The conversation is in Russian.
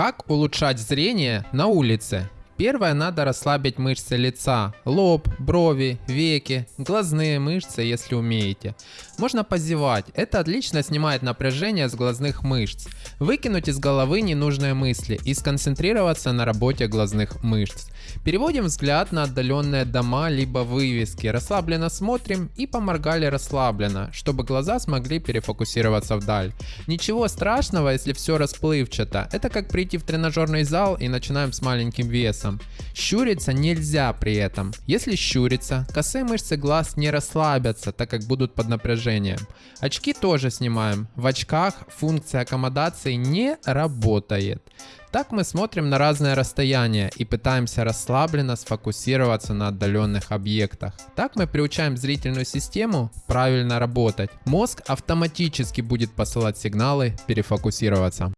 Как улучшать зрение на улице? Первое, надо расслабить мышцы лица, лоб, брови, веки, глазные мышцы, если умеете. Можно позевать, это отлично снимает напряжение с глазных мышц. Выкинуть из головы ненужные мысли и сконцентрироваться на работе глазных мышц. Переводим взгляд на отдаленные дома либо вывески, расслабленно смотрим и поморгали расслабленно, чтобы глаза смогли перефокусироваться вдаль. Ничего страшного, если все расплывчато, это как прийти в тренажерный зал и начинаем с маленьким весом глазом. Щуриться нельзя при этом. Если щуриться, косые мышцы глаз не расслабятся, так как будут под напряжением. Очки тоже снимаем. В очках функция аккомодации не работает. Так мы смотрим на разные расстояния и пытаемся расслабленно сфокусироваться на отдаленных объектах. Так мы приучаем зрительную систему правильно работать. Мозг автоматически будет посылать сигналы перефокусироваться.